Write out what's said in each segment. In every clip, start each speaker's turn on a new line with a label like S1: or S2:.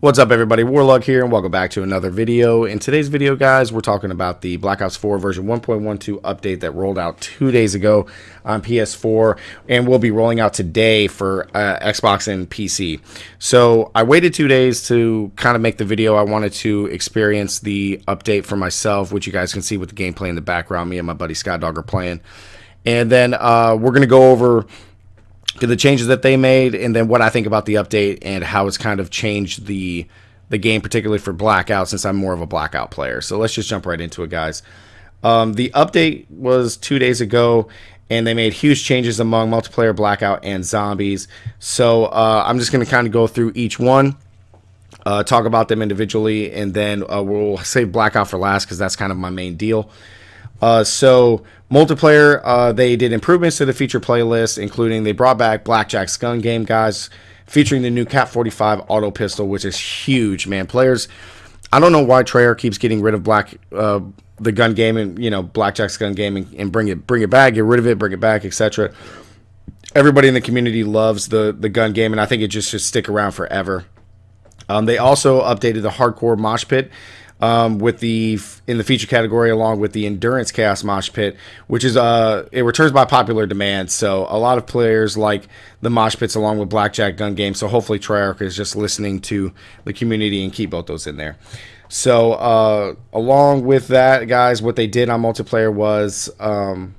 S1: What's up everybody, Warlug here and welcome back to another video. In today's video guys, we're talking about the Black Ops 4 version 1.12 update that rolled out two days ago on PS4 and will be rolling out today for uh, Xbox and PC. So I waited two days to kind of make the video. I wanted to experience the update for myself, which you guys can see with the gameplay in the background. Me and my buddy Scott Dog are playing. And then uh, we're going to go over the changes that they made, and then what I think about the update and how it's kind of changed the the game, particularly for Blackout, since I'm more of a Blackout player. So let's just jump right into it, guys. Um, the update was two days ago, and they made huge changes among multiplayer, Blackout, and zombies. So uh, I'm just going to kind of go through each one. Uh, talk about them individually, and then uh, we'll save Blackout for last because that's kind of my main deal. Uh, so multiplayer, uh, they did improvements to the feature playlist, including they brought back Blackjack's gun game, guys, featuring the new KAP 45 auto pistol, which is huge, man. Players, I don't know why Treyarch keeps getting rid of black uh, the gun game and you know Blackjack's gun game and, and bring it bring it back, get rid of it, bring it back, etc. Everybody in the community loves the the gun game, and I think it just should stick around forever. Um, they also updated the hardcore mosh pit um, with the in the feature category along with the endurance chaos mosh pit which is uh it returns by popular demand. So a lot of players like the mosh pits along with blackjack gun game. So hopefully treyarch is just listening to the community and keep both those in there. So uh along with that guys what they did on multiplayer was um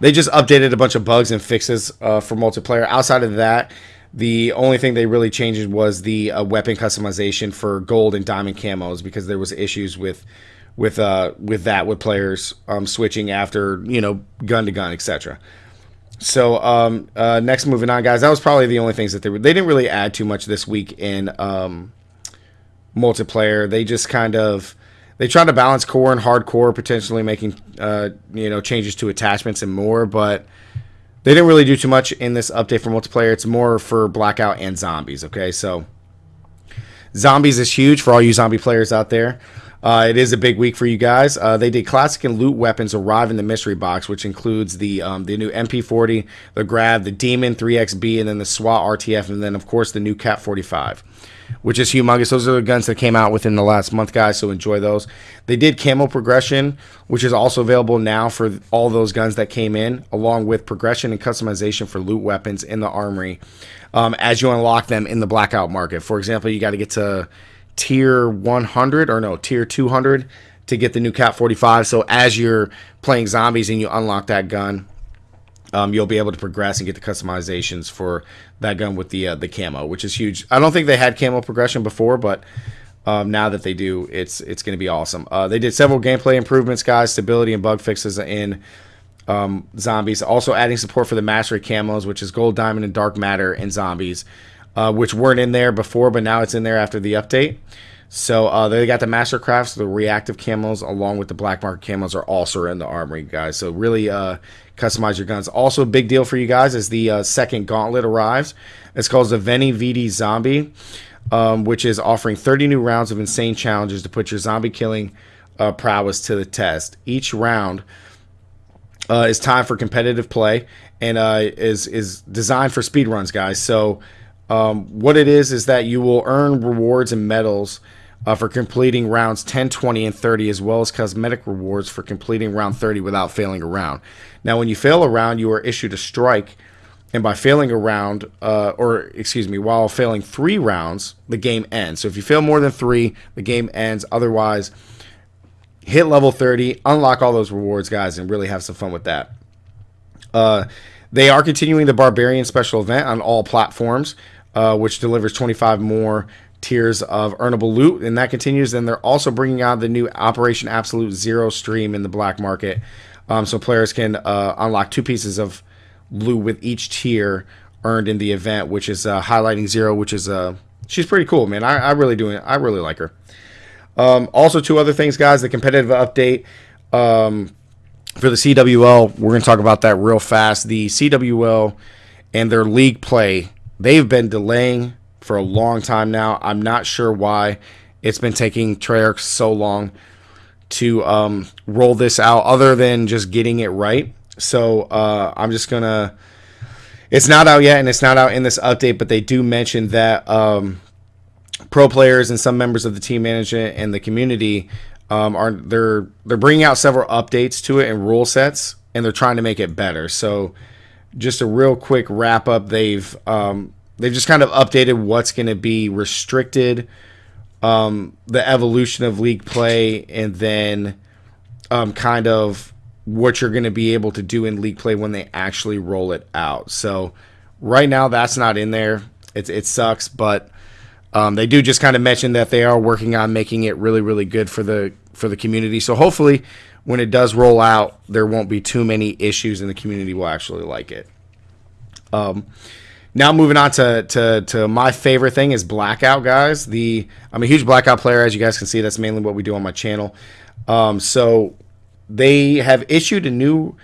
S1: they just updated a bunch of bugs and fixes uh, for multiplayer. Outside of that the only thing they really changed was the uh, weapon customization for gold and diamond camos because there was issues with with uh with that with players um switching after you know gun to gun etc. So um uh next moving on guys that was probably the only things that they were they didn't really add too much this week in um multiplayer they just kind of they tried to balance core and hardcore potentially making uh you know changes to attachments and more but they didn't really do too much in this update for multiplayer. It's more for Blackout and Zombies, okay? So, Zombies is huge for all you zombie players out there. Uh, it is a big week for you guys. Uh, they did classic and loot weapons arrive in the mystery box, which includes the um, the new MP40, the Grav, the Daemon 3XB, and then the SWAT RTF, and then of course the new KAP 45 which is humongous. Those are the guns that came out within the last month, guys. So enjoy those. They did camo progression, which is also available now for all those guns that came in, along with progression and customization for loot weapons in the armory um, as you unlock them in the blackout market. For example, you got to get to tier 100 or no, tier 200 to get the new KAP 45. So as you're playing zombies and you unlock that gun, um, you'll be able to progress and get the customizations for that gun with the uh, the camo, which is huge. I don't think they had camo progression before, but um, now that they do, it's it's going to be awesome. Uh, they did several gameplay improvements, guys, stability and bug fixes in um, zombies. Also adding support for the mastery camos, which is gold, diamond, and dark matter in zombies, uh, which weren't in there before, but now it's in there after the update. So uh, they got the Mastercrafts, the reactive camos, along with the black market camos are also in the armory, guys. So really uh, customize your guns. Also, a big deal for you guys is the uh, second gauntlet arrives. It's called the Veni Vidi Zombie, um, which is offering 30 new rounds of insane challenges to put your zombie killing uh, prowess to the test. Each round uh, is time for competitive play and uh, is is designed for speed runs, guys. So um, what it is is that you will earn rewards and medals uh, for completing rounds 10, 20, and 30, as well as cosmetic rewards for completing round 30 without failing a round. Now, when you fail a round, you are issued a strike, and by failing a round, uh, or excuse me, while failing three rounds, the game ends. So if you fail more than three, the game ends. Otherwise, hit level 30, unlock all those rewards, guys, and really have some fun with that. Uh, they are continuing the Barbarian special event on all platforms, uh, which delivers 25 more tiers of earnable loot, and that continues. And they're also bringing out the new Operation Absolute Zero stream in the black market, um, so players can uh, unlock two pieces of loot with each tier earned in the event, which is uh, highlighting Zero, which is uh, she's pretty cool, man. I, I really do I really like her. Um, also, two other things, guys. The competitive update um, for the CWL. We're going to talk about that real fast. The CWL and their league play. They've been delaying for a long time now. I'm not sure why it's been taking Treyarch so long to um, roll this out, other than just getting it right. So uh, I'm just gonna. It's not out yet, and it's not out in this update, but they do mention that um, pro players and some members of the team management and the community um, are they're they're bringing out several updates to it and rule sets, and they're trying to make it better. So, just a real quick wrap up. They've um, they've just kind of updated what's going to be restricted, um, the evolution of league play, and then um, kind of what you're going to be able to do in league play when they actually roll it out. So, right now that's not in there. It it sucks, but um, they do just kind of mention that they are working on making it really, really good for the for the community. So hopefully, when it does roll out, there won't be too many issues, and the community will actually like it. Um, now moving on to, to to my favorite thing is blackout, guys. The I'm a huge blackout player, as you guys can see. That's mainly what we do on my channel. Um, so they have issued a new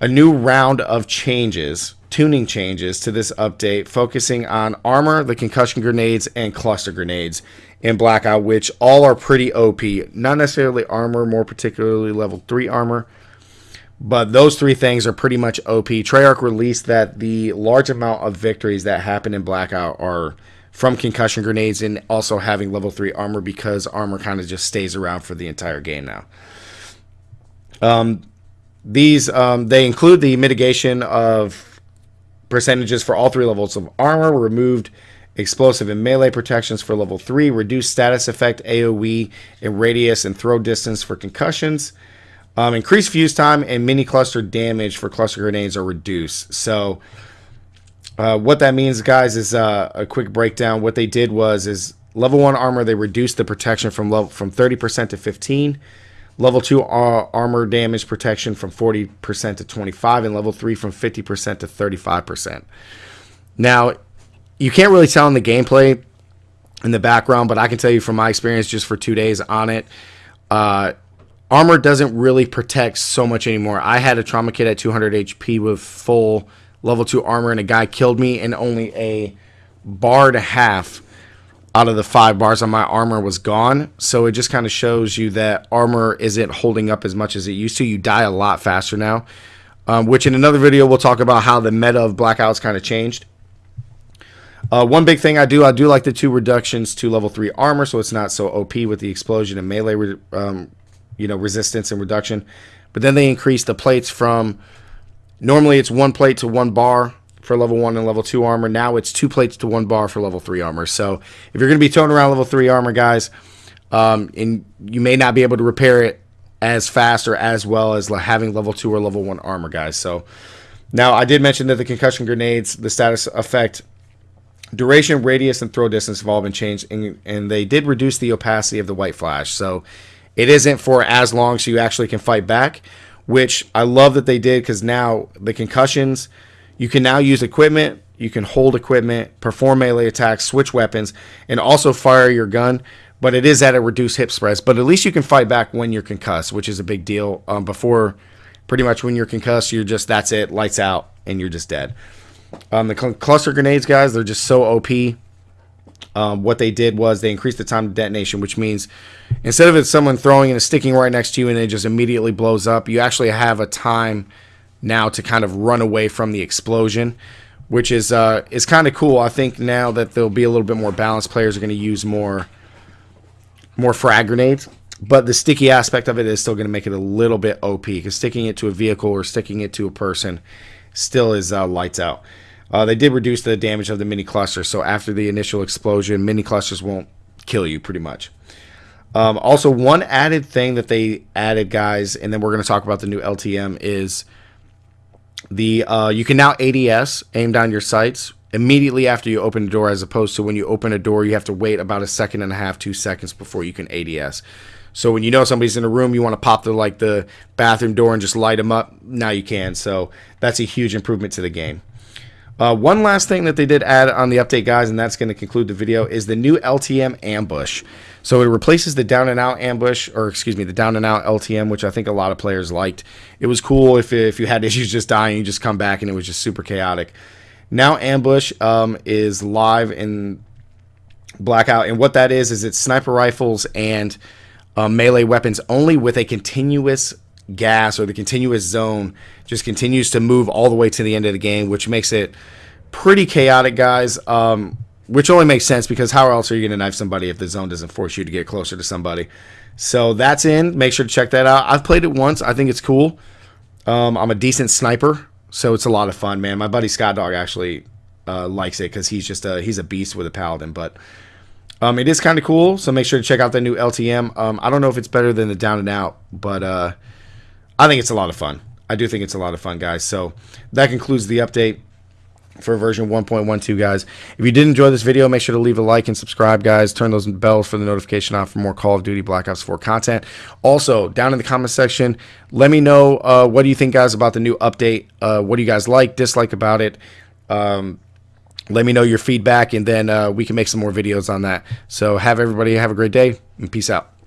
S1: a new round of changes tuning changes to this update, focusing on armor, the concussion grenades, and cluster grenades in Blackout, which all are pretty OP. Not necessarily armor, more particularly level 3 armor. But those three things are pretty much OP. Treyarch released that the large amount of victories that happen in Blackout are from concussion grenades and also having level 3 armor because armor kind of just stays around for the entire game now. Um, these um, they include the mitigation of percentages for all three levels of armor, were removed explosive and melee protections for level 3, reduced status effect AoE and radius and throw distance for concussions, um, increased fuse time and mini cluster damage for cluster grenades are reduced. So uh, what that means, guys, is uh, a quick breakdown. What they did was is level 1 armor, they reduced the protection from level from 30% to 15 Level 2 uh, armor damage protection from 40% to 25 and level 3 from 50% to 35%. Now, you can't really tell in the gameplay in the background, but I can tell you from my experience just for 2 days on it, uh, armor doesn't really protect so much anymore. I had a trauma kit at 200 HP with full level 2 armor and a guy killed me and only a bar and a half out of the five bars on my armor was gone. So it just kind of shows you that armor isn't holding up as much as it used to. You die a lot faster now. Um, which in another video we'll talk about how the meta of blackouts kind of changed. Uh, one big thing I do, I do like the two reductions to level three armor, so it's not so OP with the explosion and melee, um, you know, resistance and reduction. But then they increase the plates from normally it's one plate to one bar for level 1 and level 2 armor. Now it's two plates to one bar for level 3 armor. So if you're going to be towing around level 3 armor, guys, um, and you may not be able to repair it as fast or as well as having level 2 or level 1 armor, guys. So now I did mention that the concussion grenades, the status effect, duration, radius, and throw distance have all been changed, and, and they did reduce the opacity of the white flash. So it isn't for as long so you actually can fight back, which I love that they did because now the concussions – you can now use equipment, you can hold equipment, perform melee attacks, switch weapons, and also fire your gun. But it is at a reduced hip spreads. But at least you can fight back when you're concussed, which is a big deal. Um, before, pretty much when you're concussed, you're just that's it, lights out, and you're just dead. Um, the cl cluster grenades, guys, they're just so OP. Um, what they did was they increased the time to detonation, which means instead of it someone throwing and sticking right next to you and it just immediately blows up, you actually have a time now to kind of run away from the explosion, which is uh, is kind of cool. I think now that there'll be a little bit more balanced, players are going to use more more frag grenades. But the sticky aspect of it is still going to make it a little bit OP because sticking it to a vehicle or sticking it to a person still is uh, lights out. Uh, they did reduce the damage of the mini cluster, so after the initial explosion, mini clusters won't kill you pretty much. Um, also, one added thing that they added, guys, and then we're going to talk about the new LTM is the uh, you can now ADS aim down your sights immediately after you open the door, as opposed to when you open a door, you have to wait about a second and a half, two seconds before you can ADS. So when you know somebody's in a room, you want to pop the like the bathroom door and just light them up. Now you can. So that's a huge improvement to the game. Uh, one last thing that they did add on the update, guys, and that's going to conclude the video, is the new LTM ambush. So it replaces the down and out ambush, or excuse me, the down and out LTM, which I think a lot of players liked. It was cool if, if you had issues just dying, you just come back and it was just super chaotic. Now ambush um, is live in blackout, and what that is is it's sniper rifles and uh, melee weapons only with a continuous gas or the continuous zone just continues to move all the way to the end of the game, which makes it pretty chaotic, guys. Um, which only makes sense because how else are you going to knife somebody if the zone doesn't force you to get closer to somebody? So that's in. Make sure to check that out. I've played it once. I think it's cool. Um, I'm a decent sniper, so it's a lot of fun, man. My buddy Scott Dog actually uh, likes it because he's just a he's a beast with a paladin, but. Um, it is kind of cool, so make sure to check out the new LTM. Um, I don't know if it's better than the Down and Out, but uh, I think it's a lot of fun. I do think it's a lot of fun, guys. So that concludes the update for version 1.12 guys. If you did enjoy this video make sure to leave a like and subscribe guys. Turn those bells for the notification on for more call of duty black ops 4 content. Also down in the comment section let me know uh, what do you think guys about the new update? Uh, what do you guys like dislike about it? Um, let me know your feedback and then uh, we can make some more videos on that. So have everybody have a great day and peace out